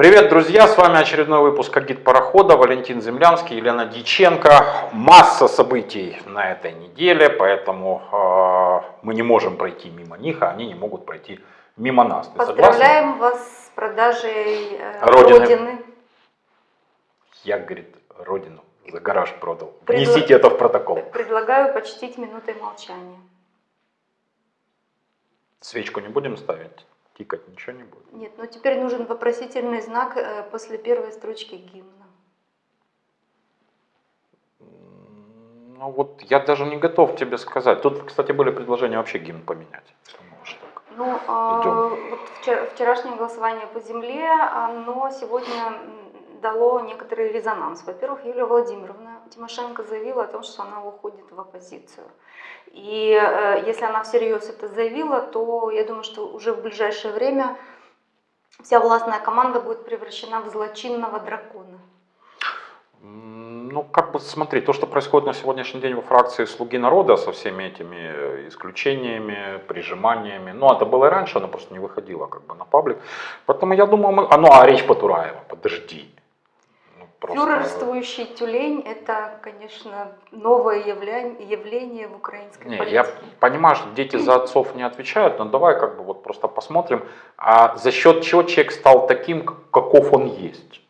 Привет, друзья! С вами очередной выпуск «Агит парохода». Валентин Землянский, Елена Диченко. Масса событий на этой неделе, поэтому э, мы не можем пройти мимо них, а они не могут пройти мимо нас. Ты Поздравляем согласна? вас с продажей э, Родины. Родины. Я, говорит, родину за гараж продал. Предла- Внесите это в протокол. Предлагаю почтить минутой молчания. Свечку не будем ставить? Тикать ничего не будет. Нет, ну теперь нужен вопросительный знак э, после первой строчки гимна. Ну вот я даже не готов тебе сказать. Тут, кстати, были предложения вообще гимн поменять. Ну, Идем. вот вчера- вчерашнее голосование по земле, оно сегодня дало некоторый резонанс. Во-первых, Юлия Владимировна Тимошенко заявила о том, что она уходит в оппозицию. И э, если она всерьез это заявила, то я думаю, что уже в ближайшее время вся властная команда будет превращена в злочинного дракона. Ну, как бы смотри, то, что происходит на сегодняшний день во фракции «Слуги народа» со всеми этими э, исключениями, прижиманиями, ну, это было и раньше, оно просто не выходило как бы на паблик. Поэтому я думаю, мы... А, ну, а речь Потураева, подожди. Просто- Фюрерствующий тюлень – это, конечно, новое являние, явление в украинской Не, политике. я понимаю, что дети за отцов не отвечают, но давай как бы вот просто посмотрим, а за счет чего человек стал таким, каков он есть.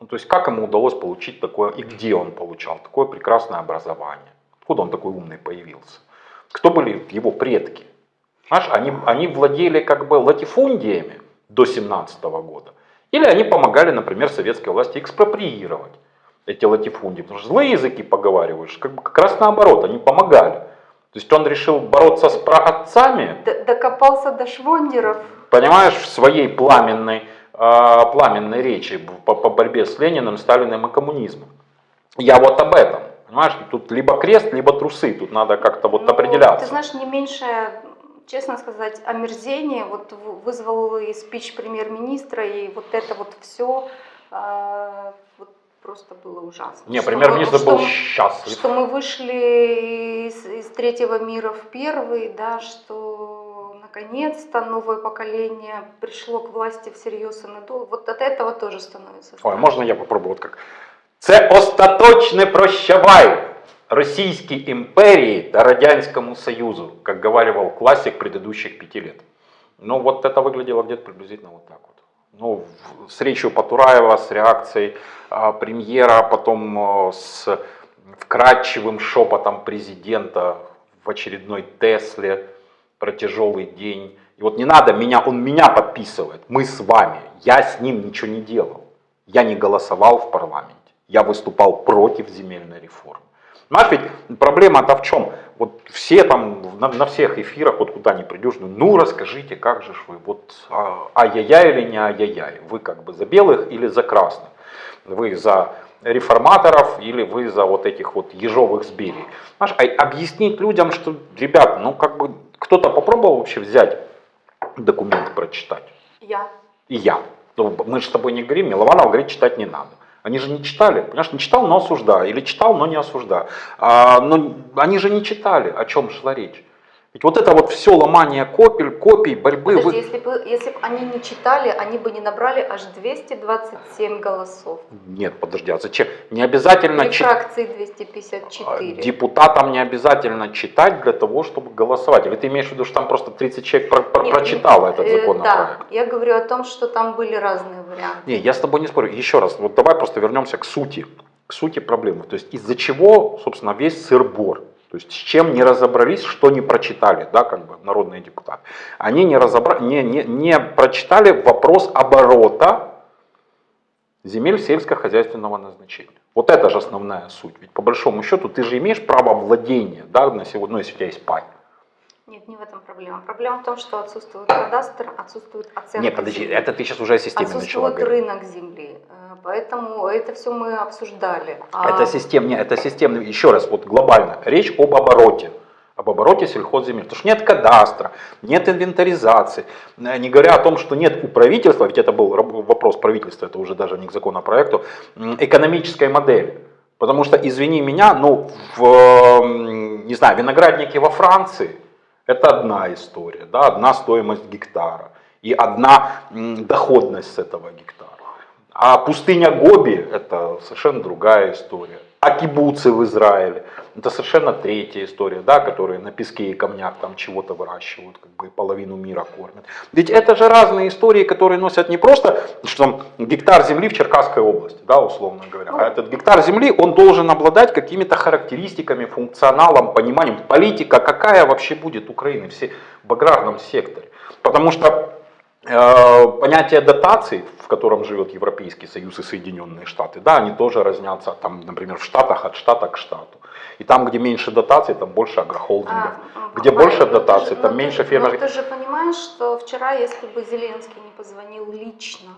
Ну, то есть как ему удалось получить такое, и где он получал такое прекрасное образование. Откуда он такой умный появился. Кто были его предки. Знаешь, они, они владели как бы латифундиями до 17 года. Или они помогали, например, советской власти экспроприировать эти латифундии. Потому что злые языки поговариваешь, как, как раз наоборот, они помогали. То есть он решил бороться с праотцами, Д- Докопался до швондеров. понимаешь, в своей пламенной, э, пламенной речи по, по борьбе с Лениным, Сталиным и коммунизмом. Я вот об этом. Понимаешь, тут либо крест, либо трусы. Тут надо как-то вот Ну, определяться. Ты знаешь, не меньше, честно сказать, омерзение вот вызвал и спич премьер-министра, и вот это вот все вот просто было ужасно. Не, премьер-министр был счастлив. Что мы вышли из, из третьего мира в первый, да, что наконец-то новое поколение пришло к власти всерьез и надолго. Вот от этого тоже становится Ой, можна я попробую от как? Це остаточне прощавай Російській імперії та Радянському Союзу, как говаривал классик предыдущих пяти лет. Ну вот это выглядело где-то приблизительно вот так вот. Ну, в- с речью Потураева, с реакцией а, премьера, потом а, с вкрадчивым шепотом президента в очередной Тесле про тяжелый день. И вот не надо меня, он меня подписывает, мы с вами, я с ним ничего не делал. Я не голосовал в парламенте, я выступал против земельной реформы. Понимаешь, ведь проблема-то в чем? Вот все там на, на всех эфирах, вот куда ни придешь, ну, ну расскажите, как же вы, вот а, ай-яй-яй или не ай-яй-яй, вы как бы за белых или за красных, вы за реформаторов или вы за вот этих вот ежовых зберей. Понимаешь, а объяснить людям, что, ребят, ну как бы кто-то попробовал вообще взять документ прочитать? Я. И я. Ну, мы же с тобой не говорим, Милованов говорит, читать не надо. Они же не читали, понимаешь, не читал, но осуждаю, или читал, но не осуждаю. А, но они же не читали, о чем шла речь. Ведь вот это вот все ломание копий, копий, борьбы. Подожди, вы- если бы, если бы они не читали, они бы не набрали аж 227 голосов. Нет, подожди, а зачем? Не обязательно При фракции 254. Депутатам не обязательно читать для того, чтобы голосовать. Или ты имеешь в виду, что там просто 30 человек про- про- Не, прочитало этот э, законопроект? Да, я говорю о том, что там были разные варианты. Не, я с тобой не спорю. Еще раз, вот давай просто вернемся к сути, к сути проблемы. То есть из-за чего, собственно, весь сыр-бор. То есть с чем не разобрались, что не прочитали, да, как бы народные депутаты. Они не, разобра... не, не, не прочитали вопрос оборота земель сельскохозяйственного назначения. Вот это же основная суть. Ведь по большому счету ты же имеешь право владения, да, на сегодня, ну, если у тебя есть пай. Нет, не в этом проблема. Проблема в том, что отсутствует кадастр, отсутствует оценка Не, подожди, земли. это ты сейчас уже о системе начала говорить. рынок земли. Э, Поэтому это все мы обсуждали. А Это систем, не, это системно, еще раз, вот глобально, речь об обороте, об обороте сельхозземель. Потому что нет кадастра, нет инвентаризации, Э, не говоря о том, что нет у правительства, ведь это был вопрос правительства, это уже даже не к законопроекту, экономической модели. Потому что, извини меня, ну, в, не знаю, виноградники во Франции, это одна история, да, одна стоимость гектара и одна доходность с этого гектара. А пустыня Гоби – это совершенно другая история. А кибуцы в Израиле – это совершенно третья история, да, которые на песке и камнях там чего-то выращивают, как бы половину мира кормят. Ведь это же разные истории, которые носят не просто что там, гектар земли в Черкасской области, да, условно говоря, а этот гектар земли, он должен обладать какими-то характеристиками, функционалом, пониманием, политика, какая вообще будет Украина все в аграрном секторе. Потому что понятие дотаций, в котором живет Европейский Союз и Соединенные Штаты, да, они тоже разнятся, там, например, в Штатах от штата к штату. И там, где меньше дотаций, там больше агрохолдингов. А, где Мария, больше дотаций, же- там меньше фермеров. Ты же понимаешь, что вчера, если бы Зеленский не позвонил лично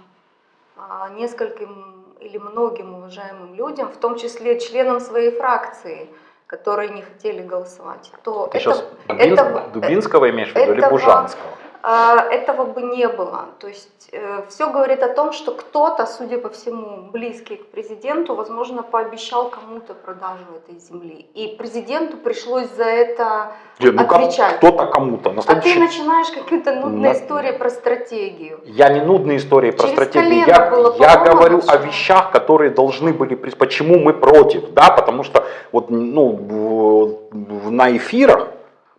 а, нескольким или многим уважаемым людям, в том числе членам своей фракции, которые не хотели голосовать, то Ты это, сейчас этого- Дубинского имеешь в виду или Бужанского? а, этого бы не было. То есть все говорит о том, что кто-то, судя по всему, близкий к президенту, возможно, пообещал кому-то продажу этой земли. И президенту пришлось за это Нет, ну отвечать. кто-то кому-то. На А ты следующий- начинаешь какие-то нудные На- истории про стратегию. Я не нудные истории про Через стратегию, я, было я говорю о вещах, которые должны были, почему мы против, да, потому что вот, ну, на эфирах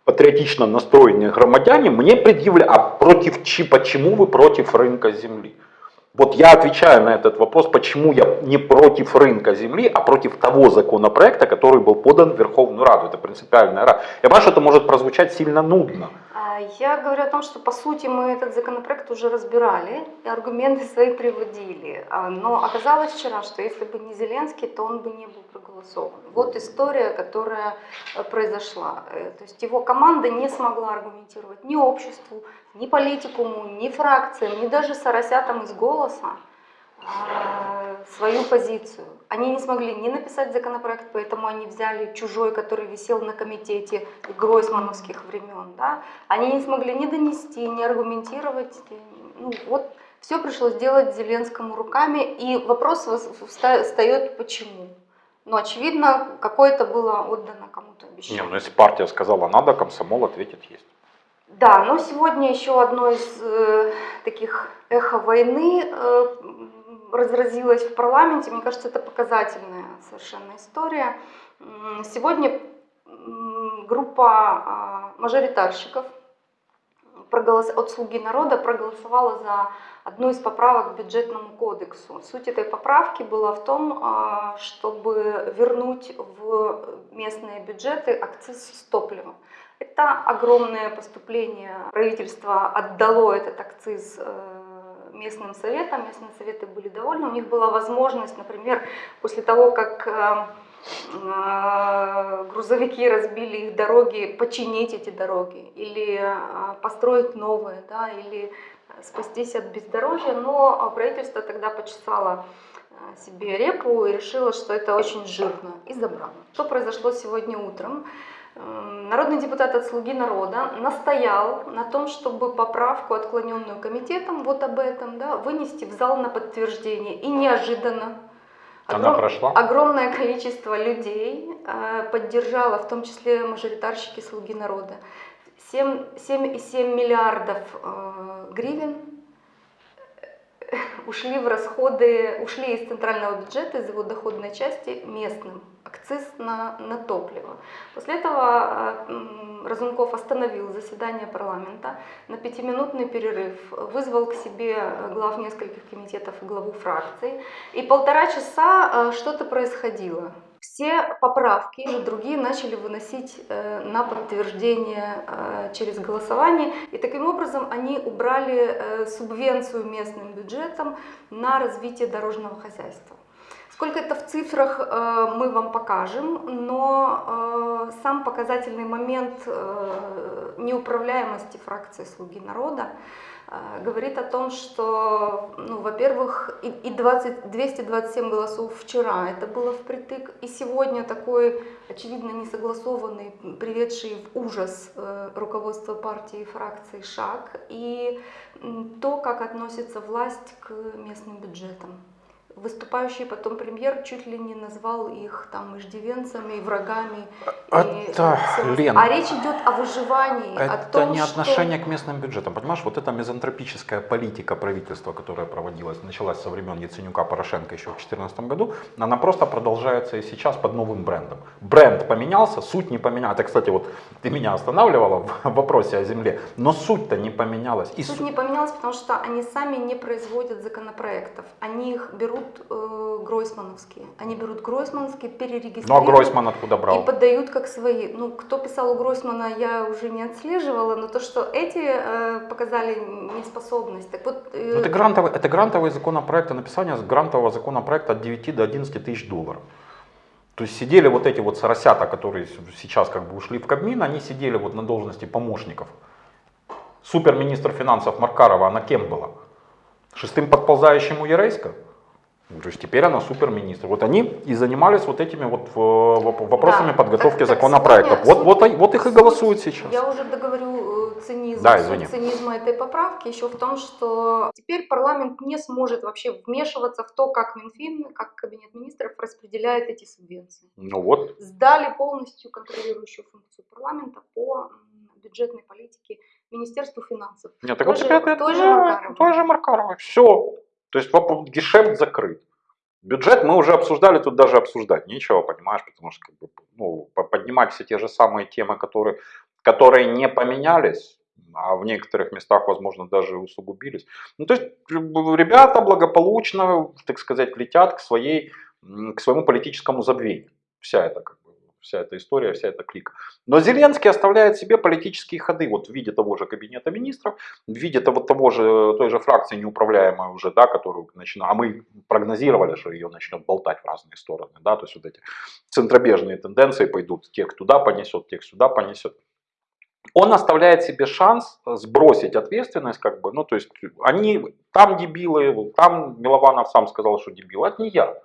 патриотично настроенные громадяне мне предъявляли, а против чи, почему вы против рынка земли? Вот я отвечаю на этот вопрос, почему я не против рынка земли, а против того законопроекта, который был подан в Верховную Раду. Это принципиальная рада. Я понимаю, что это может прозвучать сильно нудно. Я говорю о том, что по сути мы этот законопроект уже разбирали, и аргументы свои приводили. А, Но оказалось вчера, что если бы не Зеленский, то он бы не был проголосован. Вот история, которая э, произошла. Э, То есть его команда не смогла аргументировать ни обществу, ни политикуму, ни фракциям, ни даже соросятам из «Голоса» а, свою позицию. Они не смогли не написать законопроект, поэтому они взяли чужой, который висел на комитете гройсмановских времен. Да? Они не смогли ни донести, ни аргументировать. Ну, вот все пришлось делать Зеленскому руками, и вопрос встает почему. Ну, очевидно, какое-то было отдано кому-то Не, обещание. ну если партия сказала надо, комсомол ответит есть. Да, но сегодня еще одно из э, таких эхо войны э, м, разразилось в парламенте. Мне кажется, это показательная совершенно история. Сегодня группа а, мажоритарщиков от «Слуги народа» проголосовала за одну из поправок к бюджетному кодексу. Суть этой поправки была в том, а, чтобы вернуть в местные бюджеты акциз с топлива. Это огромное поступление. Правительство отдало этот акциз э, местным советам. Местные советы были довольны. У них была возможность, например, после того, как э, э, грузовики разбили их дороги, починить эти дороги или э, построить новые, да, или спастись от бездорожья. Но правительство тогда почесало себе репу и решила, что это очень жирно, и забрала. Что произошло сегодня утром? Народный депутат от «Слуги народа» настоял на том, чтобы поправку, отклоненную комитетом, вот об этом, да, вынести в зал на подтверждение. И неожиданно Она прошла? огромное количество людей э, поддержало, в том числе мажоритарщики «Слуги народа». 7 7,7 миллиардов э, гривен ушли в расходы, ушли из центрального бюджета, из его доходной части местным, акциз на, на топливо. После этого э, Разумков остановил заседание парламента на пятиминутный перерыв, вызвал к себе э, глав нескольких комитетов и главу фракций, и полтора часа э, что-то происходило. Все поправки, уже другие начали выносить э, на подтверждение э, через голосование. И таким образом они убрали э, субвенцию местным бюджетам на развитие дорожного хозяйства. Сколько это в цифрах мы вам покажем, но сам показательный момент неуправляемости фракции «Слуги народа» говорит о том, что, ну, во-первых, и, и 20, 227 голосов вчера, это было впритык, и сегодня такой, очевидно, несогласованный, приведший в ужас э, руководство партии и фракции шаг, и то, как относится власть к местным бюджетам. Выступающий потом премьер чуть ли не назвал их там иждивенцами и врагами. и Это, всем- Лен, а речь идет о выживании, о Это том, не что- отношение к местным бюджетам. Понимаешь, вот эта мизантропическая политика правительства, которая проводилась, началась со времен Яценюка Порошенко еще в 2014 году, она просто продолжается и сейчас под новым брендом. Бренд поменялся, суть не поменялась. Это, кстати, вот ты меня останавливала в вопросе о земле, но суть-то не поменялась. И Суть су- не поменялась, потому что они сами не производят законопроектов. Они их берут э, гройсмановские. Они берут гройсмановские, Ну а перерегистрируют Гройсман откуда и брал? поддают как свои. Ну, кто писал у Гройсмана, я уже не отслеживала, но то, что эти э, показали неспособность. Так вот, э, Ну, это, грантовый, это грантовый законопроект, написание грантового законопроекта от 9 до 11 тысяч долларов. То есть сидели вот эти вот соросята, которые сейчас как бы ушли в Кабмин, они сидели вот на должности помощников. Суперминистр финансов Маркарова, она кем была? Шестым подползающим у Ерейска? То есть теперь она суперминистр. Вот они и занимались вот этими вот э, воп- вопросами Да. подготовки Так- законопроектов. сегодня Вот, вот, вот их и голосуют сейчас. Я уже договорю э, цинизм, Да, извини. цинизма этой поправки еще в том, что теперь парламент не сможет вообще вмешиваться в то, как Минфин, как Кабинет министров распределяет эти субвенции. Ну вот, Сдали полностью контролирующую функцию парламента по бюджетной политике Министерству финансов. Нет, так Той вот теперь это той же да, Маркаровой. той же Маркаровой. Все. То есть гешефт закрыт. Бюджет мы уже обсуждали, тут даже обсуждать нечего, понимаешь, потому что как бы, ну, по- поднимать все те же самые темы, которые, которые не поменялись, а в некоторых местах, возможно, даже усугубились. Ну, то есть ребята благополучно, так сказать, летят к, своей, к своему политическому забвению. Вся эта, как бы, вся эта история, вся эта клика. Но Зеленский оставляет себе политические ходы вот в виде того же кабинета министров, в виде того, того же, той же фракции неуправляемой уже, да, которую начинает, а мы прогнозировали, что ее начнет болтать в разные стороны, да, то есть вот эти центробежные тенденции пойдут, тех туда понесет, тех сюда понесет. Он оставляет себе шанс сбросить ответственность, как бы, ну, то есть они, там дебилы, там Милованов сам сказал, что дебил, это не я.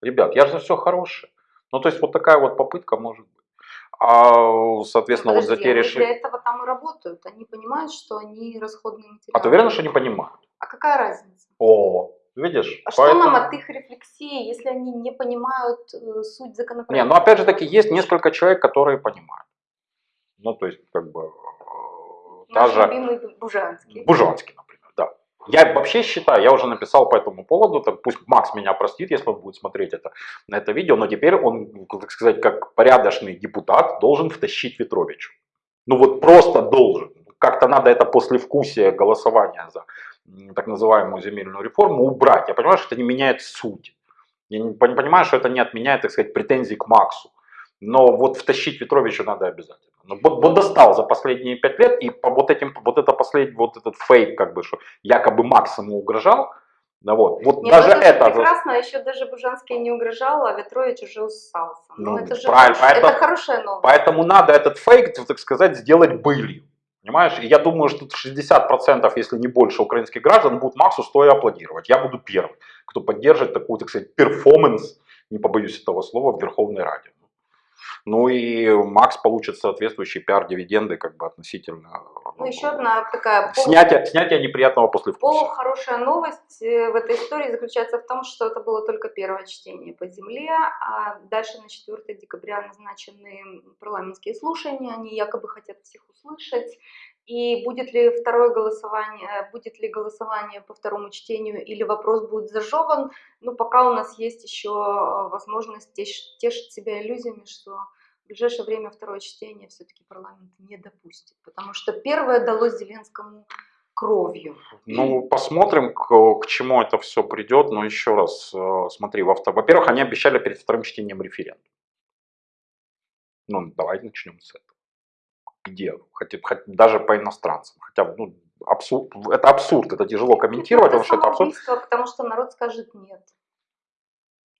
Ребят, я же все хорошее. Ну, то есть вот такая вот попытка может быть. А, соответственно, Ну, вот за подожди, те они решения... для этого там и работают. Они понимают, что они расходные материалы. А ты уверена, что не понимают? А какая разница? О, видишь? А что поэтому- нам от их рефлексии, если они не понимают э, суть законопроекта? Не, ну опять же таки, есть несколько человек, которые понимают. Ну, то есть, как бы, э, Наш даже любимый Бужанский. Бужанский, например. Я вообще считаю, я уже написал по этому поводу, так пусть Макс меня простит, если он будет смотреть это, на это видео, но теперь он, так сказать, как порядочный депутат должен втащить Ветровичу. Ну вот просто должен. Как-то надо это послевкусие голосования за так называемую земельную реформу убрать. Я понимаю, что это не меняет суть. Я не пон- понимаю, что это не отменяет, так сказать, претензий к Максу. Но вот втащить Ветровича надо обязательно. Ну, вот, вот достал за последние пять лет, и по вот этим, вот это последний, вот этот фейк, как бы, что якобы Макс ему угрожал, да вот, вот Нет, даже ну это, это, прекрасно, еще даже Бужанский не угрожал, а Ветрович уже уссался. Ну, Ну, это же правильно, хорош- это поэтому- хорошая новость. Поэтому надо этот фейк, так сказать, сделать былью. Понимаешь? И я думаю, что 60%, если не больше украинских граждан будут Максу стоя аплодировать. Я буду первым, кто поддержит такую, так сказать, перформанс, не побоюсь этого слова, в Верховной Раде. Ну и Макс получит соответствующие пиар-дивиденды как бы относительно Ну, еще одна такая полу- снятия, снятия неприятного послевкусия. полухорошая новость э, в этой истории заключается в том, что это было только первое чтение по земле, а дальше на 4 декабря назначены парламентские слушания, они якобы хотят всех услышать. И будет ли второе голосование, будет ли голосование по второму чтению или вопрос будет зажеван, ну пока у нас есть еще э, возможность теш- тешить себя иллюзиями, что в ближайшее время второе чтение все-таки парламент не допустит, потому что первое далось Зеленскому кровью. Ну, посмотрим, к, к чему это все придет. Но еще раз, э, смотри, во-первых, они обещали перед вторым чтением референдум. Ну, давай начнем с этого. Где? Хотя, хоть даже по иностранцам. Хотя, ну, абсурд, это абсурд, это тяжело комментировать, Ну, потому что это абсурд. потому что народ скажет нет.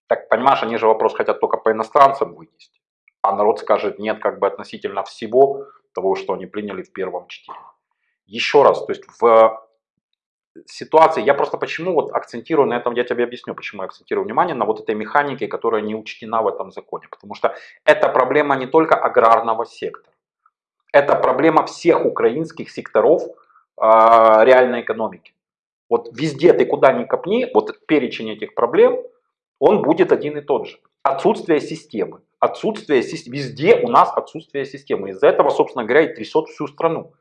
Так, понимаешь, они же вопрос хотят только по иностранцам вынести. А народ скажет нет как бы относительно всего того, что они приняли в первом чтении. Еще раз, то есть в ситуации, я просто почему вот акцентирую на этом, я тебе объясню, почему я акцентирую внимание на вот этой механике, которая не учтена в этом законе. Потому что это проблема не только аграрного сектора, это проблема всех украинских секторов а, реальной экономики. Вот везде ты куда ни копни, вот перечень этих проблем, Он будет один и тот же. Отсутствие системы. Отсутствие системы. Везде у нас отсутствие системы. Из-за этого, собственно говоря, и трясет всю страну.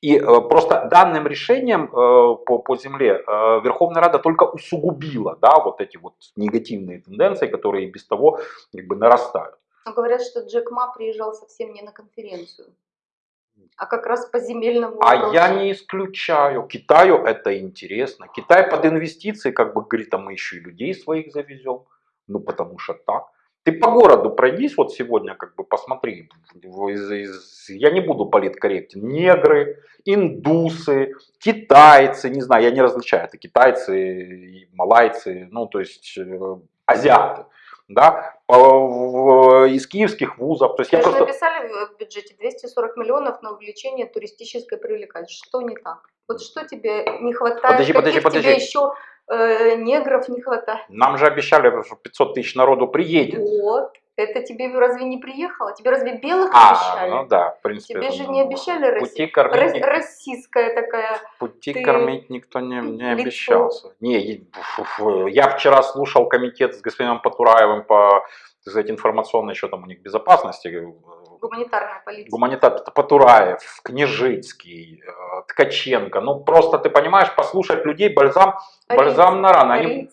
И э, просто данным решением э, по, по земле э, Верховная Рада только усугубила да, вот эти вот негативные тенденции, которые без того как бы нарастают. Но говорят, что Джек Ма приезжал совсем не на конференцию, а как раз по земельному А вопросу. я не исключаю. Китаю это интересно. Китай под инвестиции, как бы говорит, а мы еще и людей своих завезем. Ну потому что так. Ты по городу пройдись вот сегодня, как бы посмотри. Я не буду политкорректен. Негры, индусы, китайцы, не знаю, я не различаю. Это китайцы, малайцы, ну то есть э, азиаты. Да, из киевских вузов. То есть я Вы же просто... написали в бюджете 240 миллионов на увеличение туристической привлекательности. Что не так? Вот что тебе не хватает? Подожди, подожди, Каких тебе подожди. еще э, негров не хватает? Нам же обещали, что 500 тысяч народу приедет. Вот. Это тебе разве не приехало? Тебе разве белых А, обещали? ну да, в принципе. Тебе же не обещали Пути Россию? кормить, ни- Российская такая. пути ты кормить никто не, не лицо. обещался. Не, я вчера слушал комитет с господином Патураевым по так сказать, информационной, что там у них безопасности, э, Гуманитарная политика. гуманитар Патураев, Княжицкий, э, Ткаченко. Ну просто ты понимаешь, послушать людей бальзам, бальзам на раны. Они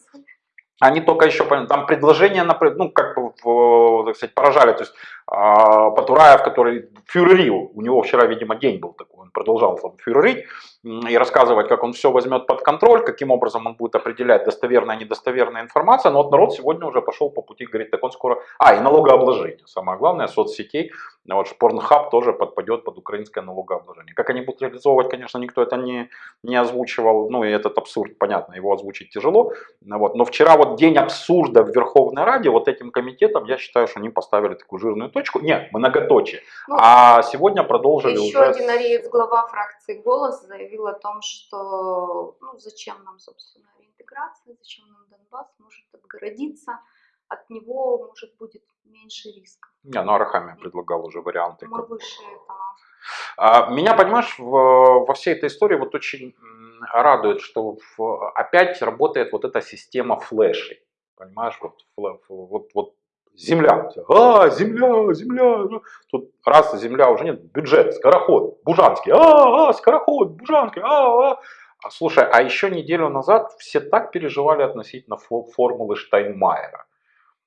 они только еще, там предложения, ну, как бы, так сказать, поражали, то есть а, Патураев, который фюрерил, у него вчера, видимо, день был такой, он продолжал там фюрерить и рассказывать, как он все возьмет под контроль, каким образом он будет определять достоверная и недостоверная информация, но вот народ сегодня уже пошел по пути, говорит, так он скоро, а, и налогообложение, самое главное, соцсетей, А вот Порнхаб тоже подпадет под украинское налогообложение. Как они будут реализовывать, конечно, никто это не, не озвучивал, ну и этот абсурд, понятно, его озвучить тяжело, вот. Но вчера вот день абсурда в Верховной Раде, вот этим комитетом, я считаю, что они поставили такую жирную точку. Нет, многоточие. Ну, а сегодня продолжили Еще уже... один с- ариец, глава фракции «Голос», заявил о том, что ну, зачем нам, собственно, реинтеграция, зачем нам Донбасс может отгородиться, от него, может, будет меньше рисков. Не, ну Арахамия предлагал уже варианты. Мы как выше этого. А, Меня, понимаешь, в- во всей этой истории вот очень радует, что в- опять работает вот эта система флешей. Понимаешь, вот, вот, вот земля. А, земля, земля. ну. Тут раз земля уже нет, бюджет, скороход, Бужанский. А, а, скороход, Бужанский. А, а. А, Слушай, а еще неделю назад все так переживали относительно фо- формулы Штайнмайера.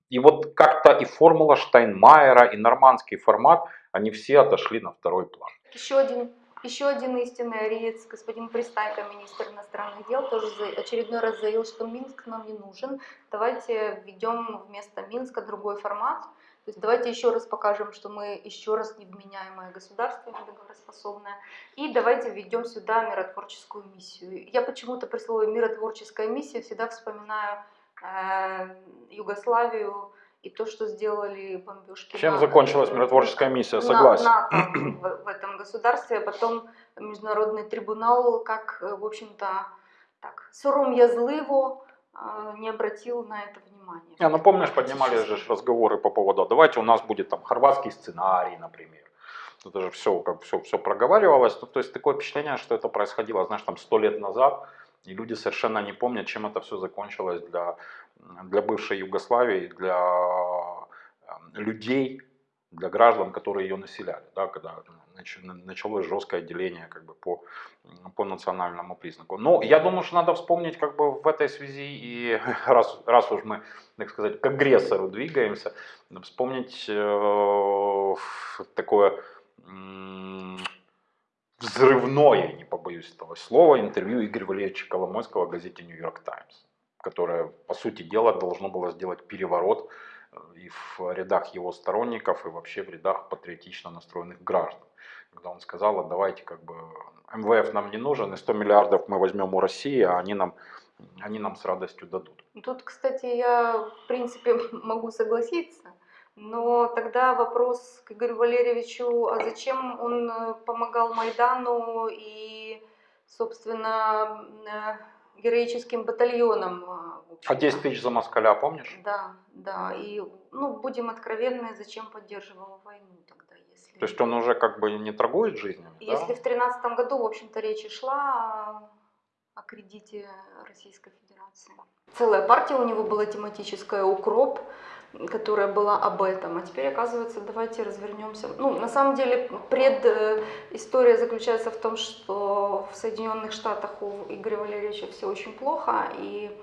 И вот как-то и формула Штайнмайера, и нормандский формат, они все отошли на второй план. Еще один, еще один истинный ариец, господин Пристайко, министр иностранных дел, тоже очередной раз заявил, что Минск нам не нужен. Давайте введем вместо Минска другой формат. То есть давайте еще раз покажем, что мы еще раз невменяемое государство, недоговороспособное. И давайте введем сюда миротворческую миссию. Я почему-то при слове миротворческая миссия всегда вспоминаю э, Югославию и то, что сделали бомбежки. Чем на- закончилась миротворческая миссия? на- Согласен. НАТО в, в этом государстве, а потом международный трибунал, как, э, в общем-то, так, сором'язливо э, не обратил на это внимания. Не, ну помнишь, поднимали же разговоры по поводу, давайте у нас будет там хорватский сценарий, например. Это же все, как все, все проговаривалось. Ну, то есть такое впечатление, что это происходило, знаешь, там сто лет назад, и люди совершенно не помнят, чем это все закончилось для, для бывшей Югославии, для э, людей, для граждан, которые ее населяли, да, когда нач- началось жесткое деление как бы, по, по национальному признаку. Но я думаю, что надо вспомнить как бы в этой связи, и раз, раз уж мы, так сказать, к агрессору двигаемся, вспомнить э, такое м, взрывное, не побоюсь этого слова, интервью Игоря Валерьевича Коломойского в газете «Нью-Йорк Таймс», которое, по сути дела, должно было сделать переворот э, и в рядах его сторонников, и вообще в рядах патриотично настроенных граждан. Когда он сказал, «А давайте как бы МВФ нам не нужен, и 100 миллиардов мы возьмем у России, а они нам, они нам с радостью дадут. Тут, кстати, я, в принципе, могу согласиться, но тогда вопрос к Игорю Валерьевичу, а зачем он э, помогал Майдану и, собственно, э, героическим батальонам? А общем-то? 10 тысяч за москаля, помнишь? Да, да, и, ну, будем откровенны, зачем поддерживал войну тогда, если... То есть он уже как бы не торгует да? Если в тринадцатом году, в общем-то, речь и шла о, кредите Российской Федерации. Целая партия у него была тематическая «Укроп», которая была об этом. А теперь, оказывается, давайте развернемся. Ну, на самом деле, предыстория заключается в том, что в Соединенных Штатах у Игоря Валерьевича все очень плохо, и э,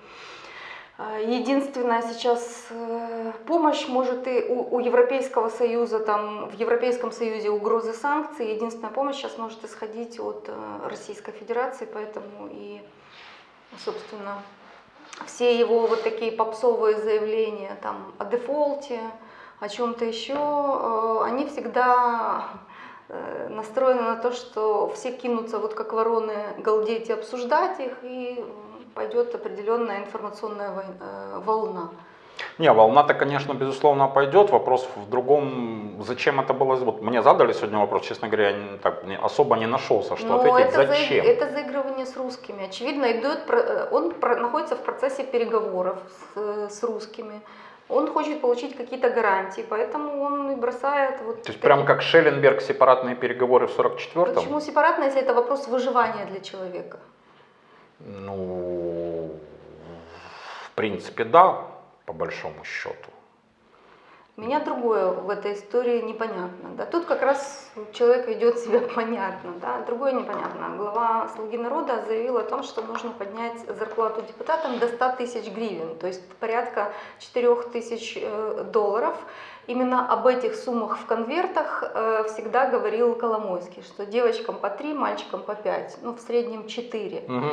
Единственная сейчас э, помощь может и у, у Европейского Союза, там в Европейском Союзе угрозы санкций, единственная помощь сейчас может исходить от э, Российской Федерации, поэтому и, собственно, все его вот такие попсовые заявления там о дефолте, о чем-то еще, э, они всегда э, настроены на то, что все кинутся вот как вороны галдеть и обсуждать их, и пойдет определенная информационная э, волна. Не, волна-то, конечно, безусловно, пойдет. Вопрос в другом, зачем это было. Вот мне задали сегодня вопрос, честно говоря, я так, особо не нашелся, что Но ответить. это зачем? За, это заигрывание с русскими. Очевидно, идет, э, он находится в процессе переговоров с, э, с русскими. Он хочет получить какие-то гарантии, поэтому он и бросает вот. То есть прям как Шелленберг сепаратные переговоры в 44-м? Почему сепаратно, если это вопрос выживания для человека? Ну, принципе, да по большому счету. Меня другое в этой истории непонятно. Да? Тут как раз человек ведет себя понятно, да? другое непонятно. Глава «Слуги народа» заявил о том, что нужно поднять зарплату депутатам до 100 тысяч гривен, то есть порядка 4 тысяч э, долларов. Именно об этих суммах в конвертах э, всегда говорил Коломойский, что девочкам по 3, мальчикам по 5, ну в среднем 4. Угу.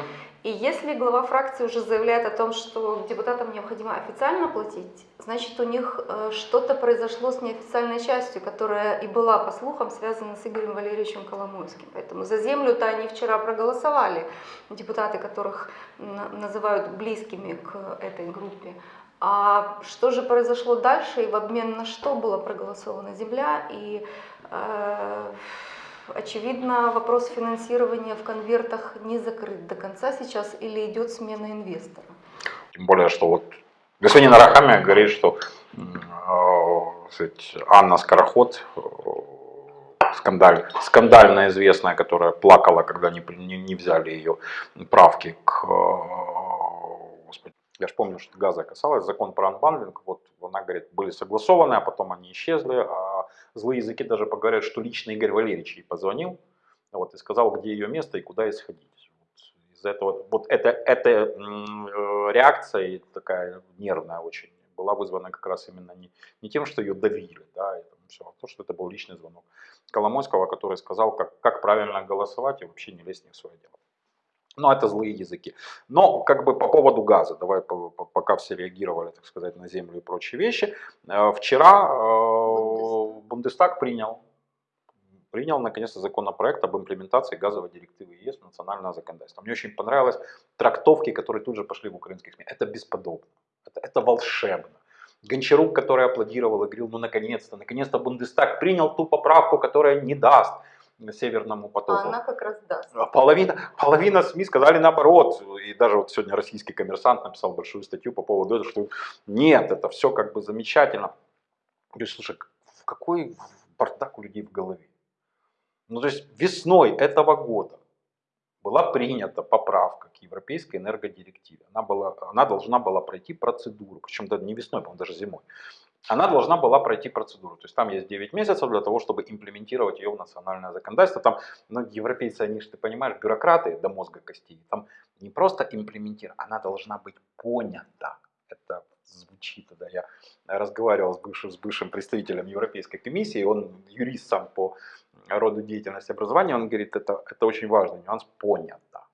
И если глава фракции уже заявляет о том, что депутатам необходимо официально платить, значит у них э, что-то произошло с неофициальной частью, которая и была, по слухам, связана с Игорем Валерьевичем Коломойским. Поэтому за землю-то они вчера проголосовали, депутаты, которых называют близкими к этой группе. А что же произошло дальше и в обмен на что была проголосована земля? И э, очевидно, вопрос финансирования в конвертах не закрыт до конца сейчас или идет смена инвестора. Тем более, что вот господин Арахамия говорит, что э, Анна Скороход, э, скандаль, скандально известная, которая плакала, когда не, не, не взяли ее правки к э, я же помню, что газа касалось, закон про unbundling, вот она говорит, были согласованы, а потом они исчезли, а злые языки даже поговорят, что лично Игорь Валерьевич ей позвонил, вот, и сказал, где ее место и куда ей сходить. Вот, из-за этого, вот эта, эта реакция такая нервная очень была вызвана как раз именно не, не тем, что ее давили, да, там все, а то, что это был личный звонок Коломойского, который сказал, как, как правильно голосовать и вообще не лезть не в свое дело. Но это злые языки. Но как бы по поводу газа, давай пока все реагировали, так сказать, на землю и прочие вещи. Э, вчера э, Бундестаг принял, принял наконец-то законопроект об имплементации газовой директивы ЕС в национальное законодательство. Мне очень понравилось трактовки, которые тут же пошли в украинских СМИ. Это бесподобно, это, это волшебно. Гончарук, который аплодировал и говорил, ну наконец-то, наконец-то Бундестаг принял ту поправку, которая не даст Северному потоку. А она как раз даст. А половина, половина СМИ сказали наоборот. И даже вот сегодня российский коммерсант написал большую статью по поводу этого, что нет, это все как бы замечательно. Я говорю, слушай, в какой бардак у людей в голове? Ну то есть весной этого года была принята поправка к Европейской энергодирективе. Она, была, она должна была пройти процедуру, причем даже не весной, по-моему, даже зимой она должна была пройти процедуру. То есть там есть 9 месяцев для того, чтобы имплементировать ее в национальное законодательство. Там ну, европейцы, они же, ты понимаешь, бюрократы до мозга костей. Там не просто имплементировать, она должна быть понята. Это звучит, да, я разговаривал с бывшим, с бывшим представителем Европейской комиссии, он юрист сам по роду деятельности образования, он говорит, это, это очень важный нюанс, понята.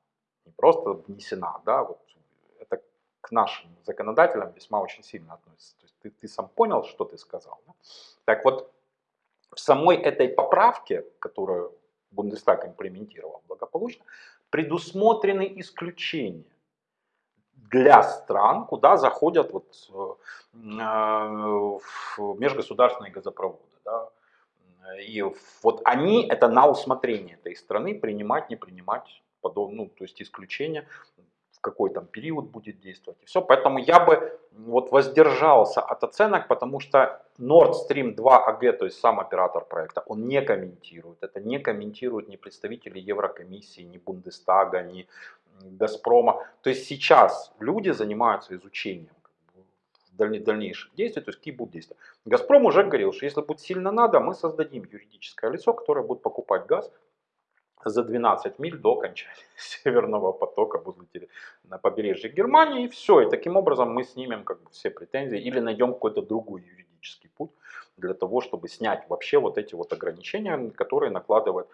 Не просто внесена, да, вот это к нашим законодателям весьма очень сильно относится ты, ты сам понял, что ты сказал. Да? Так вот, в самой этой поправке, которую Бундестаг имплементировал благополучно, предусмотрены исключения для стран, куда заходят вот, э, межгосударственные газопроводы. Да? И вот они, это на усмотрение этой страны, принимать, не принимать подобные, ну, то есть исключения какой там период будет действовать и все. Поэтому я бы вот воздержался от оценок, потому что Nord Stream 2 AG, то есть сам оператор проекта, он не комментирует. Это не комментируют ни представители Еврокомиссии, ни Бундестага, ни Газпрома. То есть сейчас люди занимаются изучением дальнейших действий, то есть какие будут действия. Газпром уже говорил, что если будет сильно надо, мы создадим юридическое лицо, которое будет покупать газ за 12 миль до окончания Северного потока на побережье Германии, и все. И таким образом мы снимем как бы, все претензии или найдем какой-то другой юридический путь для того, чтобы снять вообще вот эти вот ограничения, которые накладывает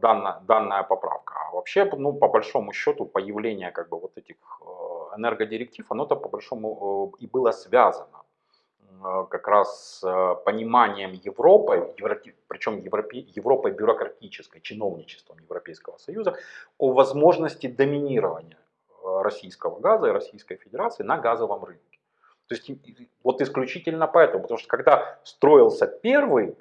данная, данная поправка. А вообще, ну, по большому счету, появление как бы вот этих э, энергодиректив, оно-то по большому э, и было связано э, как раз с э, пониманием Европы, Евро- причем Европе- Европой бюрократической, чиновничеством Европейского Союза, о возможности доминирования э, российского газа и Российской Федерации на газовом рынке. То есть вот исключительно поэтому, потому что когда строился первый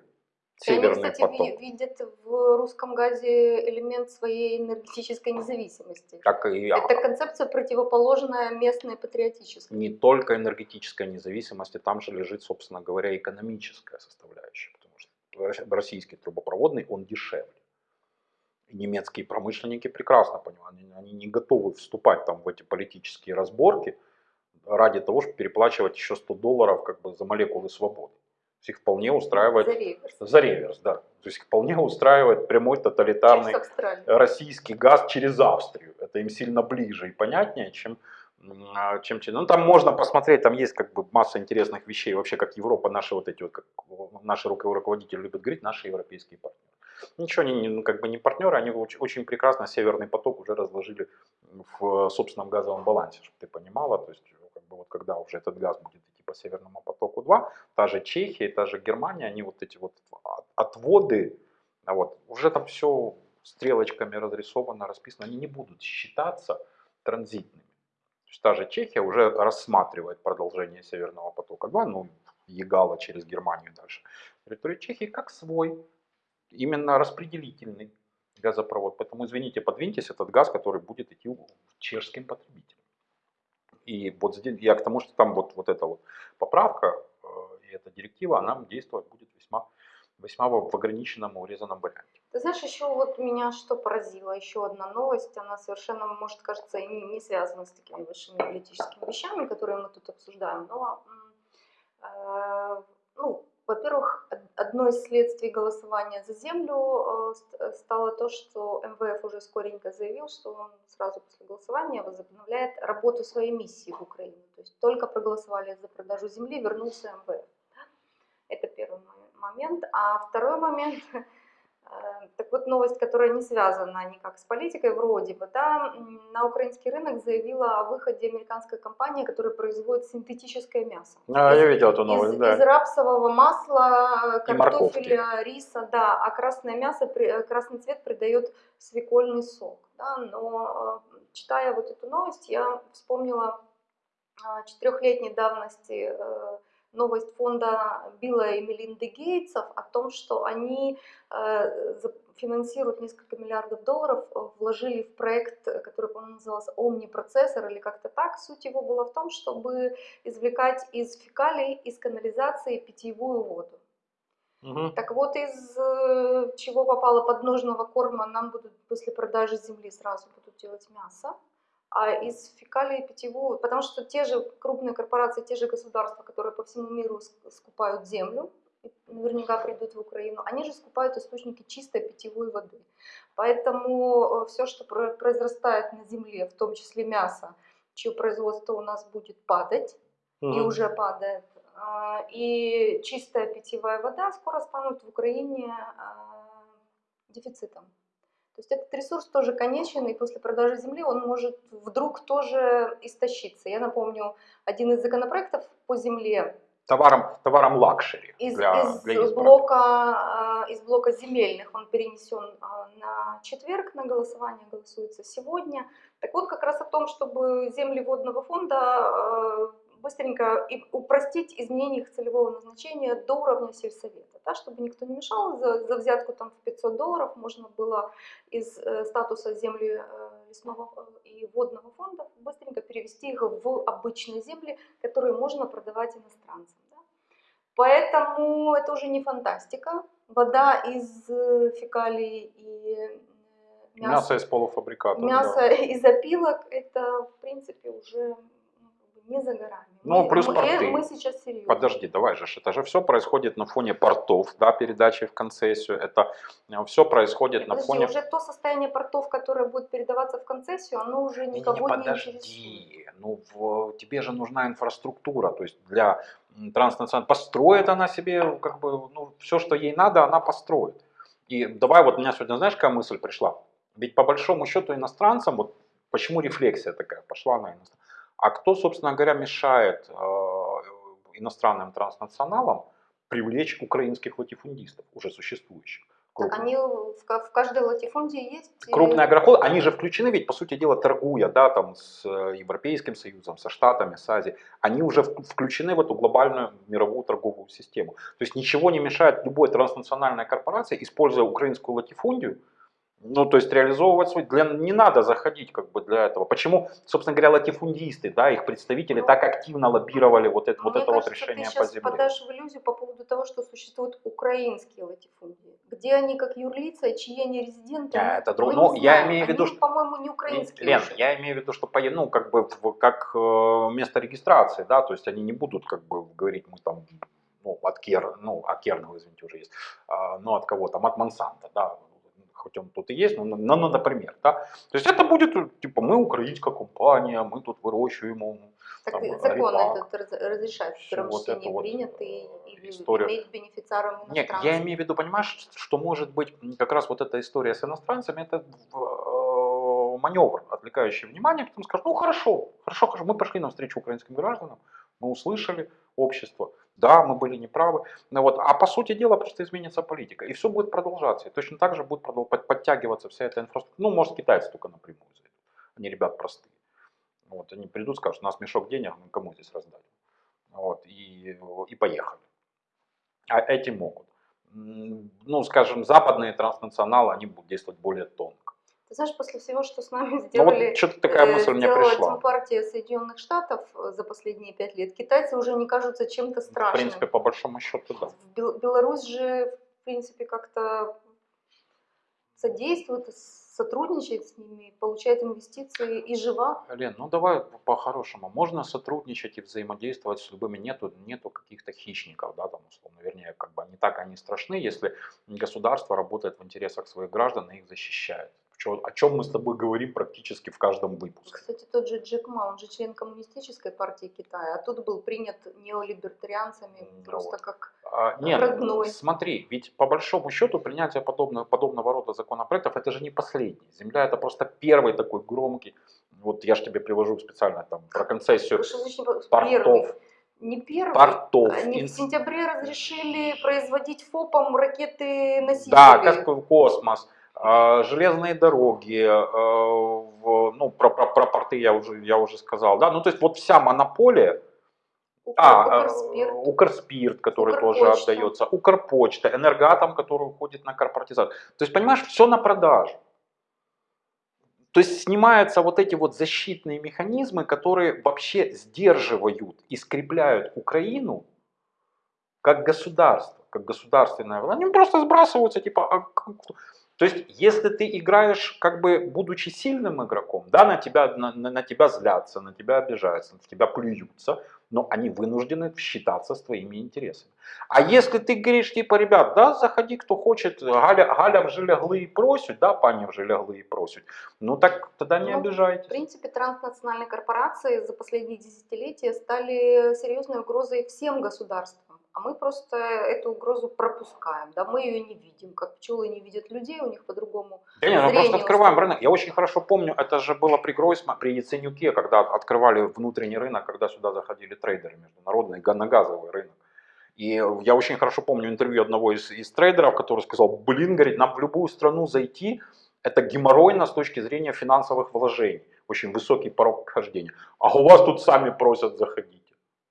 Они, северный кстати, поток, ви- видят в русском газе элемент своей энергетической независимости. так и Это концепция противоположная местной патриотической. не только энергетической независимости, там же лежит, собственно говоря, экономическая составляющая, потому что рос- российский трубопроводный, он дешевле. И немецкие промышленники прекрасно понимают, они, они не готовы вступать там в эти политические разборки ради того, чтобы переплачивать еще 100 долларов как бы за молекулы свободы. Есть их вполне устраивает За реверс. за реверс, да. То есть их вполне устраивает прямой тоталитарный российский газ через Австрию. Это им сильно ближе и понятнее, чем, а, чем Ну, там можно посмотреть, там есть как бы масса интересных вещей. Вообще, как Европа, наши вот эти вот, как наши руко- руководители любят говорить, наши европейские партнеры. Ничего, они ну, как бы не партнеры, они очень, очень прекрасно Северный поток уже разложили в собственном газовом балансе, чтобы ты понимала. То есть, как бы вот когда уже этот газ будет идти по Северному потоку 2, та же Чехия, та же Германия, они вот эти вот от- отводы, а вот, уже там все стрелочками разрисовано, расписано, они не будут считаться транзитными. То есть та же Чехия уже рассматривает продолжение Северного потока 2, ну, Егала через Германию дальше. Территорию Чехии как свой, именно распределительный газопровод. Поэтому, извините, подвиньтесь, этот газ, который будет идти чешским потребителям. И вот здесь, я к тому, что там вот, вот эта вот поправка э, и эта директива, она действовать будет весьма, весьма в ограниченном и урезанном варианте. Ты знаешь, еще вот меня что поразило, еще одна новость, она совершенно, может, кажется, не, не связана с такими большими политическими вещами, которые мы тут обсуждаем, но, э, одно из следствий голосования за землю э, э, стало то, что МВФ уже скоренько заявил, что он сразу после голосования возобновляет работу своей миссии в Украине. То есть только проголосовали за продажу земли, вернулся МВФ. Это первый мо- момент. А второй момент, так вот новость, которая не связана никак с политикой, вроде бы, да, на украинский рынок заявила о выходе американская компания, которая производит синтетическое мясо. А, Из- я видел эту новость, из, да. из рапсового масла, морковки. картофеля, риса, да, а красное мясо, э, красный цвет придает свекольный сок. Да, но э, читая вот эту новость, я вспомнила четырехлетней давности э, новость фонда Билла и Мелинды Гейтсов о том, что они э, финансируют несколько миллиардов долларов, э, вложили в проект, э, который, по-моему, назывался «Омнипроцессор» или как-то так. Суть его была в том, чтобы извлекать из фекалий, из канализации питьевую воду. Мгм. Так вот, из чего попало подножного корма, нам будут после продажи земли сразу будут делать мясо, а из фекалий питьевую, потому что те же крупные корпорации, те же государства, которые по всему миру ск- скупают землю, и наверняка придут в Украину, они же скупают источники чистой питьевой воды. Поэтому все, что про- произрастает на земле, в том числе мясо, чье производство у нас будет падать, и Мгм. уже падает. А, И чистая питьевая вода скоро станут в Украине а, дефицитом. То есть этот ресурс тоже конечен, и после продажи земли он может вдруг тоже истощиться. Я напомню, один из законопроектов по земле Товаром, товаром luxury из, для, из для избранных. блока, а, из блока земельных он перенесен а, на четверг на голосование, голосуется сегодня. Так вот, как раз о том, чтобы земли водного фонда а, быстренько и упростить изменение их целевого назначения до уровня сельсовета, да, чтобы никто не мешал, за, за взятку там в 500 долларов можно было из э, статуса земли э, лесного э, и водного фонда быстренько перевести их в обычные земли, которые можно продавать иностранцам. да. Поэтому это уже не фантастика. Вода из э, фекалий и э, Мясо из полуфабрикатов. мясо да. из опилок, это, в принципе, уже не за горами. Ну, мы, плюс мы, порты. э, мы сейчас серьезно. Подожди, давай же, это же все происходит на фоне портов, да, передачи в концессию, это все происходит на Подожди, фоне... уже то состояние портов, которое будет передаваться в концессию, оно уже Не, не, никого не, подожди, интересует. ну в, тебе же нужна инфраструктура, то есть для транснациональной, построит она себе, как бы, ну, все, что ей надо, она построит. И давай, вот у меня сегодня, знаешь, какая мысль пришла? Ведь по большому счету иностранцам, вот почему рефлексия такая пошла на иностранцев, а кто, собственно говоря, мешает э, иностранным транснационалам привлечь украинских латифундистов, уже существующих? Так крупных? они в, ка- в каждой латифундии есть... Крупные агроходы, они же включены ведь, по сути дела, торгуя, да, там, с э, Европейским Союзом, со Штатами, с Азией, они уже включены в эту глобальную мировую торговую систему. То есть ничего не мешает любой транснациональной корпорации, используя украинскую латифундию, ну, то есть реализовывать свой, для, не надо заходить как бы для этого. Почему, собственно говоря, латифундисты, да, их представители Ну, так активно лоббировали вот это, вот это вот кажется, решение ты по земле? подаешь в иллюзию по поводу того, что существуют украинские латифундии. Где они как юрлица, чьи они резиденты, мы- это друг- ну, я имею в виду, Они, что- по-моему, не украинские Лен, уже. я имею в виду, что по- ну, как бы как э, место регистрации, да, то есть они не будут как бы говорить, мы там, ну, от Кер, ну, от Кернел, извините, уже есть, а, ну, от кого там, от Монсанто, да, хоть он тут и есть, но, но, но, например, да, то есть это будет, э, типа, мы украинская компания, мы тут выращиваем, Так там, и закон репак, этот раз- разрешает в первом вот чтении вот, принятый э, или история. иметь бенефициаром Нет, я имею в виду, понимаешь, что может быть как раз вот эта история с иностранцами, это э, маневр, отвлекающий внимание, потом скажут, ну хорошо, хорошо, хорошо, мы пошли навстречу украинским гражданам, мы услышали общество, да, мы были неправы, ну вот, а по сути дела просто изменится политика, и все будет продолжаться, и точно так же будет подтягиваться вся эта инфраструктура, ну, может, китайцы только напрямую зайдут, они ребят простые, вот, они придут, скажут, у нас мешок денег, мы кому здесь раздать, вот, и, и поехали. А эти могут. Ну, скажем, западные транснационалы, они будут действовать более тонко. Ты знаешь, после всего, что с нами Ну сделали, вот что-то такая э, мысль мне пришла. партия Соединенных Штатов э, за последние пять лет, китайцы уже не кажутся чем-то В страшным. принципе, по большому счету, да. В Бел- Беларусь же, в принципе, как-то содействует, сотрудничает с ними, получает инвестиции и жива. Лен, ну давай по-хорошему. Можно сотрудничать и взаимодействовать с любыми. Нету, нету каких-то хищников, да, там, условно, вернее, как бы не так они страшны, если государство работает в интересах своих граждан и их защищает. Чё- О чем мы с тобой говорим практически в каждом выпуске. Кстати, тот же Джек Ма, он же член коммунистической партии Китая, а тут был принят неолибертарианцами да просто вот. как А, Нет, родной. смотри, ведь по большому счету принятие подобного, подобного рода законопроектов это же не последний. Земля это просто первый такой громкий. Вот я же тебе привожу специально там про концессию портов. Не первый. Портов. Они в сентябре разрешили производить ФОПом ракеты-носители. Да, как космос, железные дороги, а, в- ну про, про, про порты я уже, я уже сказал, да, ну то есть вот вся монополия, Укр- а, Укрспирт. э, Укрспирт, который тоже Укрпочта. отдается, Укрпочта, Энергатом, который уходит на корпоратизацию. То есть, понимаешь, все на продажу. То есть снимаются вот эти вот защитные механизмы, которые вообще сдерживают и скрепляют Украину как государство, как государственное. Они просто сбрасываются, типа, а то есть, если ты играешь, как бы, будучи сильным игроком, да, на тебя, на, на- на тебя злятся, на тебя обижаются, на тебя плюются, но они вынуждены считаться с твоими интересами. А если ты говоришь, типа, ребят, да, заходи, кто хочет, Галя, Галя вже лягли і просять, да, пані вже лягли і просять, ну так тогда не Ну, обижайтесь. В принципе, транснациональные корпорации за последние десятилетия стали серьезной угрозой всем государствам. А мы просто эту угрозу пропускаем. Да? Мы ее не видим, как пчелы не видят людей, у них по-другому. Да не, ну зрение просто открываем устроено. рынок. Я очень хорошо помню, это же было при Гройсма, при Яценюке, когда открывали внутренний рынок, когда сюда заходили трейдеры международные, на газовый рынок. И я очень хорошо помню интервью одного из, из трейдеров, который сказал, блин, говорит, нам в любую страну зайти, это геморройно с точки зрения финансовых вложений. Очень высокий порог вхождения. А у вас тут сами просят заходите.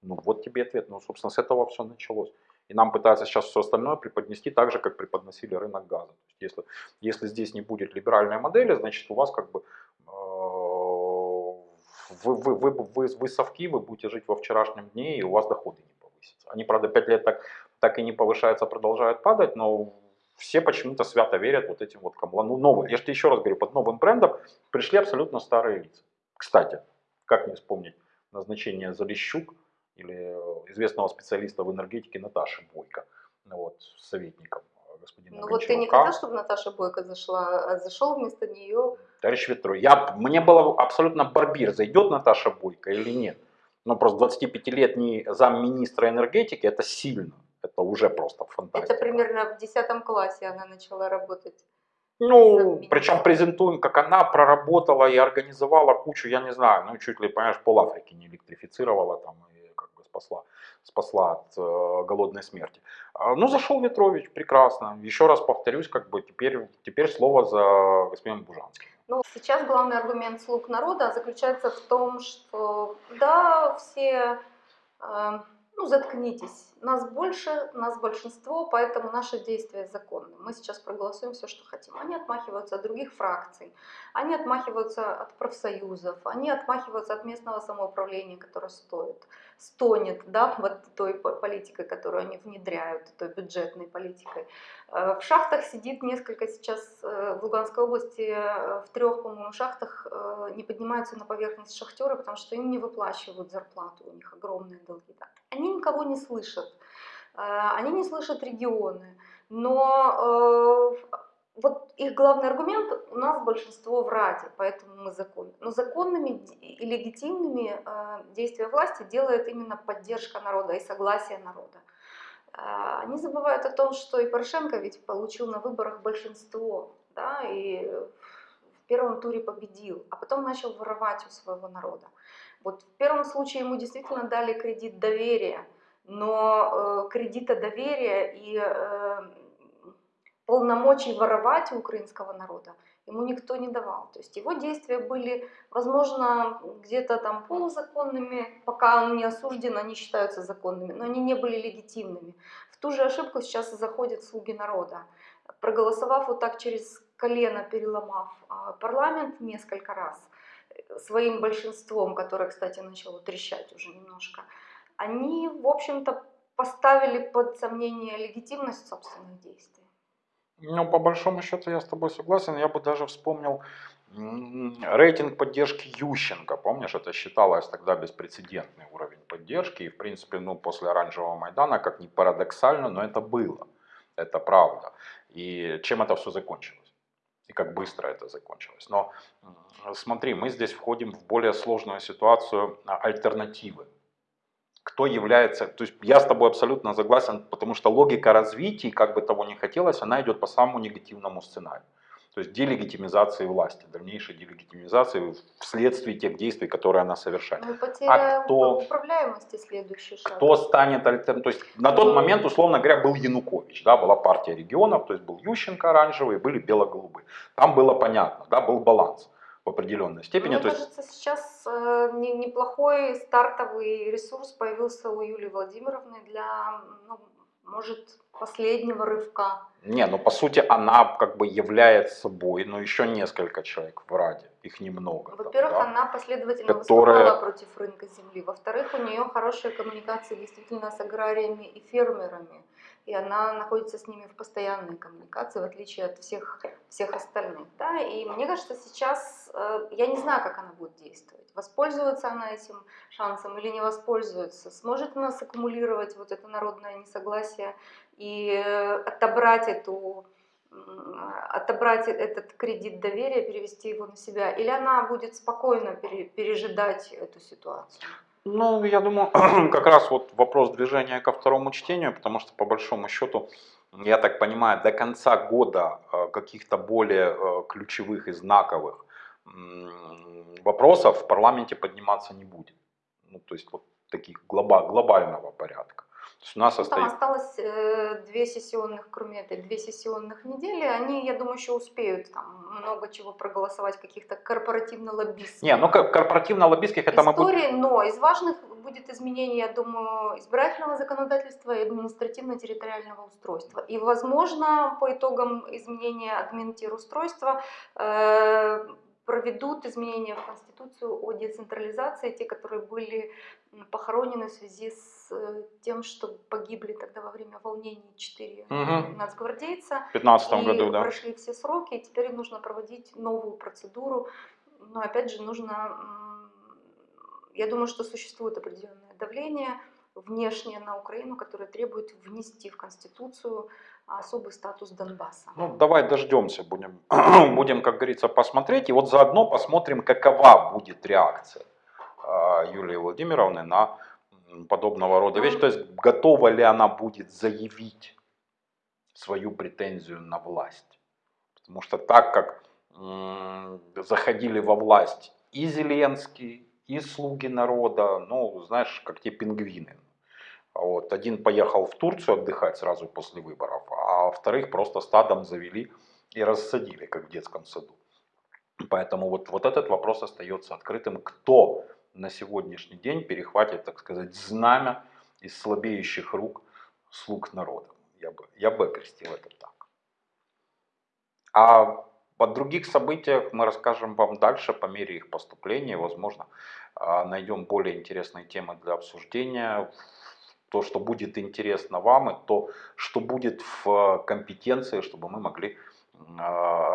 Ну вот тебе ответ. Ну, собственно, с этого все началось. И нам пытаются сейчас все остальное преподнести так же, как преподносили рынок газа. То есть, если, если здесь не будет либеральной модели, значит у вас как бы э, вы, вы, вы, вы, вы совки, вы будете жить во вчерашнем дне, и у вас доходы не повысятся. Они, правда, 5 лет так, так и не повышаются, продолжают падать, но все почему-то свято верят вот этим вот кому. Ну, новые. Я же еще раз говорю, под новым брендом пришли абсолютно старые лица. Кстати, как не вспомнить назначение Залищук или э, известного специалиста в энергетике Наташи Бойко, вот, советником господина Ну вот ты не Гончарука. хотел, чтобы Наташа Бойко зашла, а зашел вместо нее. Товарищ Ветро, я, мне было абсолютно барбир, зайдет Наташа Бойко или нет. Ну, просто 25-летний замминистра энергетики, это сильно. Это уже просто фантастика. Это примерно в 10 классе она начала работать. Ну, причем презентуем, как она проработала и организовала кучу, я не знаю, ну, чуть ли, понимаешь, пол Африки не электрифицировала там спасла, спасла от э, голодной смерти. А, Ну, зашел Ветрович, прекрасно. Еще раз повторюсь, как бы теперь, теперь слово за господином Бужанским. Ну, сейчас главный аргумент слуг народа заключается в том, что да, все, э, ну, заткнитесь, нас больше, нас большинство, поэтому наши действия законны. Мы сейчас проголосуем все, что хотим. Они отмахиваются от других фракций, они отмахиваются от профсоюзов, они отмахиваются от местного самоуправления, которое стоит, стонет, да, вот той по- политикой, которую они внедряют, той бюджетной политикой. Э, В шахтах сидит несколько сейчас э, в Луганской области, э, в трех, по-моему, шахтах не поднимаются на поверхность шахтеры, потому что им не выплачивают зарплату, у них огромные долги. да. Они никого не слышат, они не слышат регионы, но э, вот их главный аргумент у нас большинство в Раде, поэтому мы законны. Но законными и легитимными э, действия власти делает именно поддержка народа и согласие народа. А, Они забывают о том, что и Порошенко ведь получил на выборах большинство, да, и в первом туре победил, а потом начал воровать у своего народа. Вот в первом случае ему действительно дали кредит доверия, но э, кредита доверия и э, полномочий воровать у украинского народа ему никто не давал. То есть его действия были, возможно, где-то там полузаконными, пока он не осужден, они считаются законными, но они не были легитимными. В ту же ошибку сейчас заходят слуги народа. Проголосовав вот так через колено, переломав а, парламент несколько раз, э, своим большинством, которое, кстати, начало трещать уже немножко, они, в общем-то, поставили под сомнение легитимность собственных действий. Ну, по большому счету я с тобой согласен. Я бы даже вспомнил рейтинг поддержки Ющенко. Помнишь, это считалось тогда беспрецедентный уровень поддержки. И, в принципе, ну, после Оранжевого Майдана, как ни парадоксально, но это было. Это правда. И чем это все закончилось? И как быстро это закончилось. Но смотри, мы здесь входим в более сложную ситуацию а, альтернативы кто является, то есть я с тобой абсолютно согласен, потому что логика развития, как бы того ни хотелось, она идет по самому негативному сценарию. То есть делегитимизации власти, дальнейшей делегитимизации вследствие тех действий, которые она совершает. Ну и потеря А кто- управляемости следующий шаг. Кто станет альтернативой? То есть на тот момент, условно говоря, был Янукович, да, была партия регионов, то есть был Ющенко оранжевый, были бело-голубые. Там было понятно, да, был баланс в определенной степени. Мне то есть кажется, сейчас э, не- неплохой стартовый ресурс появился у Юлии Владимировны для, ну, может, последнего рывка. Не, ну по сути она как бы является собой, но еще несколько человек в Раде, их немного. Во-первых, да. она последовательно Которая- выступала против рынка земли. Во-вторых, у нее хорошие коммуникации действительно с аграриями и фермерами. И она находится с ними в постоянной коммуникации, в отличие от всех, всех остальных. Да? И мне кажется, сейчас, э, я не знаю, как она будет действовать. Воспользуется она этим шансом или не воспользуется? Сможет она саккумулировать вот это народное несогласие и э, отобрать эту отобрать этот кредит доверия, перевести его на себя, или она будет спокойно пере- пережидать эту ситуацию? Ну, я думаю, как раз вот вопрос движения ко второму чтению, потому что по большому счету, я так понимаю, до конца года э, каких-то более э, ключевых и знаковых вопросов в парламенте подниматься не будет. Ну, то есть вот таких глоба- глобального порядка. То есть у нас Ну, там остается... осталось э, две сессионных, кроме этой, две сессионных недели. Они, я думаю, еще успеют там много чего проголосовать, каких-то корпоративно-лоббистских Не, ну корпоративно-лоббистских это мы будем... но из важных будет изменение, я думаю, избирательного законодательства и административно-территориального устройства. И, возможно, по итогам изменения админтирустройства э, проведут изменения в Конституцию о децентрализации, те, которые были похоронены в связи с э, тем, что погибли тогда во время волнений четыре Мгм. нацгвардейца. В 2015 и году, да. прошли все сроки, и теперь нужно проводить новую процедуру. Но опять же нужно, я думаю, что существует определенное давление внешнее на Украину, которое требует внести в Конституцию особый статус Донбасса. Ну, давай дождемся, будем, будем, как говорится, посмотреть. И вот заодно посмотрим, какова будет реакция Юлии Владимировны на подобного рода вещи. То есть, готова ли она будет заявить свою претензию на власть. Потому что так как заходили во власть и Зеленский, и слуги народа, ну, знаешь, как те пингвины. А Вот. Один поехал в Турцию отдыхать сразу после выборов, а вторых просто стадом завели и рассадили, как в детском саду. Поэтому вот, вот этот вопрос остается открытым. Кто на сегодняшний день перехватит, так сказать, знамя из слабеющих рук слуг народа? Я бы, я бы окрестил это так. А о других событиях мы расскажем вам дальше по мере их поступления. Возможно, а, найдем более интересные темы для обсуждения. То, что будет интересно вам, и то, что будет в компетенции, чтобы мы могли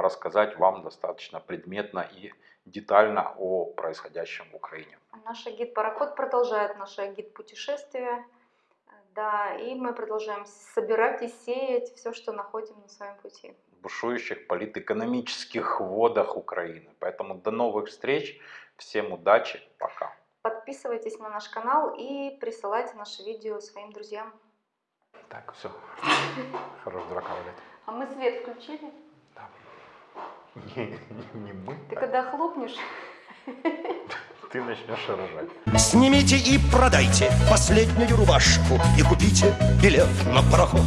рассказать вам достаточно предметно и детально о происходящем в Украине. Наш гид-пароход продолжает наше гид-путешествие. Да, и мы продолжаем собирать и сеять все, что находим на своем пути. бушующих политэкономических водах Украины. Поэтому до новых встреч. Всем удачи. Пока. Подписывайтесь на наш канал и присылайте наши видео своим друзьям. Так, все. Хорош дурака валять. А мы свет включили? Не, мы, Ты когда хлопнешь, ты начнешь рожать. Снимите и продайте последнюю рубашку И купите билет на пароход